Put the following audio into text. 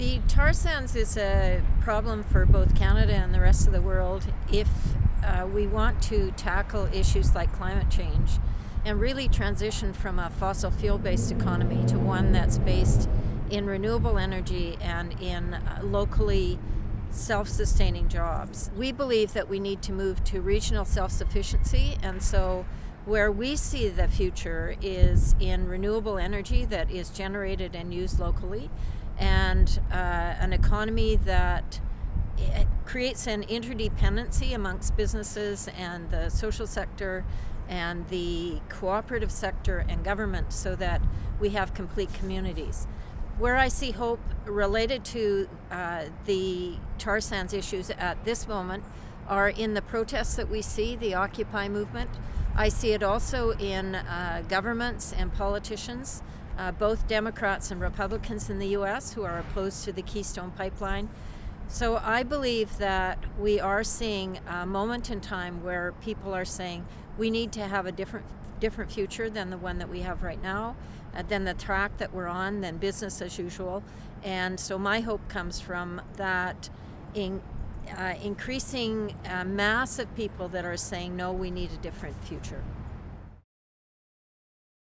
The tar sands is a problem for both Canada and the rest of the world if uh, we want to tackle issues like climate change and really transition from a fossil fuel based economy to one that's based in renewable energy and in uh, locally self-sustaining jobs. We believe that we need to move to regional self-sufficiency and so where we see the future is in renewable energy that is generated and used locally and uh, an economy that creates an interdependency amongst businesses and the social sector and the cooperative sector and government so that we have complete communities. Where I see hope related to uh, the tar sands issues at this moment are in the protests that we see, the Occupy movement. I see it also in uh, governments and politicians, uh, both Democrats and Republicans in the US who are opposed to the Keystone Pipeline. So I believe that we are seeing a moment in time where people are saying we need to have a different different future than the one that we have right now, uh, than the track that we're on, than business as usual. And so my hope comes from that in, uh, increasing uh, mass of people that are saying, no, we need a different future.